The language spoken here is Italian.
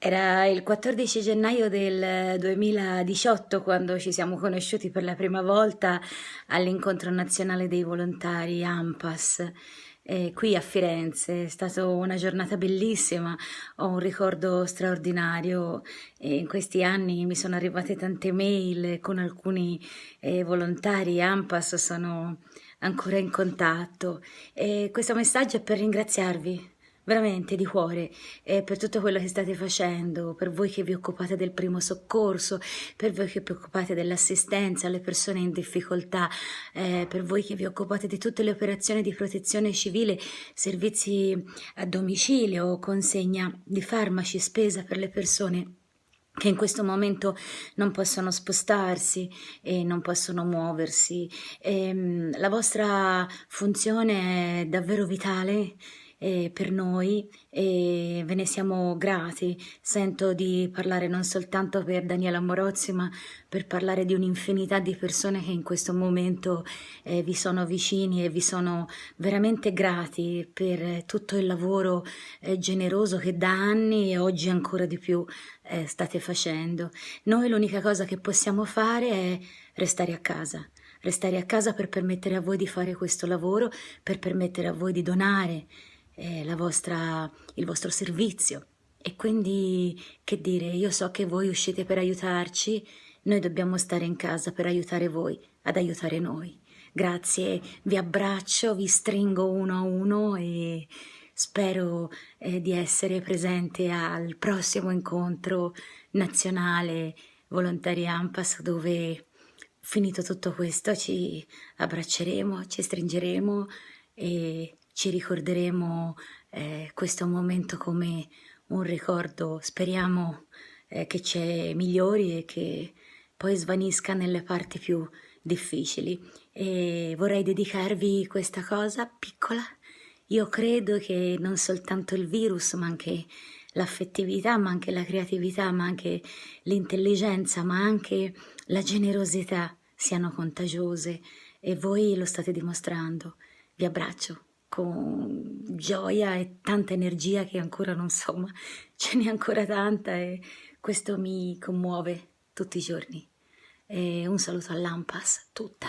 Era il 14 gennaio del 2018 quando ci siamo conosciuti per la prima volta all'incontro nazionale dei volontari AMPAS eh, qui a Firenze. È stata una giornata bellissima, ho un ricordo straordinario. E in questi anni mi sono arrivate tante mail con alcuni eh, volontari AMPAS, sono ancora in contatto. E questo messaggio è per ringraziarvi veramente di cuore eh, per tutto quello che state facendo, per voi che vi occupate del primo soccorso, per voi che vi occupate dell'assistenza alle persone in difficoltà, eh, per voi che vi occupate di tutte le operazioni di protezione civile, servizi a domicilio, consegna di farmaci, spesa per le persone che in questo momento non possono spostarsi e non possono muoversi. E, ehm, la vostra funzione è davvero vitale eh, per noi e ve ne siamo grati. Sento di parlare non soltanto per Daniela Morozzi, ma per parlare di un'infinità di persone che in questo momento eh, vi sono vicini e vi sono veramente grati per tutto il lavoro eh, generoso che da anni e oggi ancora di più eh, state facendo. Noi l'unica cosa che possiamo fare è restare a casa restare a casa per permettere a voi di fare questo lavoro, per permettere a voi di donare, eh, vostra, il vostro servizio. E quindi, che dire, io so che voi uscite per aiutarci, noi dobbiamo stare in casa per aiutare voi, ad aiutare noi. Grazie, vi abbraccio, vi stringo uno a uno e spero eh, di essere presente al prossimo incontro nazionale Volontari Ampas dove finito tutto questo ci abbracceremo, ci stringeremo e ci ricorderemo eh, questo momento come un ricordo, speriamo eh, che ci migliori e che poi svanisca nelle parti più difficili. E vorrei dedicarvi questa cosa piccola. Io credo che non soltanto il virus, ma anche l'affettività, ma anche la creatività, ma anche l'intelligenza, ma anche la generosità siano contagiose e voi lo state dimostrando. Vi abbraccio con gioia e tanta energia che ancora non so, ma ce n'è ancora tanta e questo mi commuove tutti i giorni. E un saluto all'Ampas, tutta.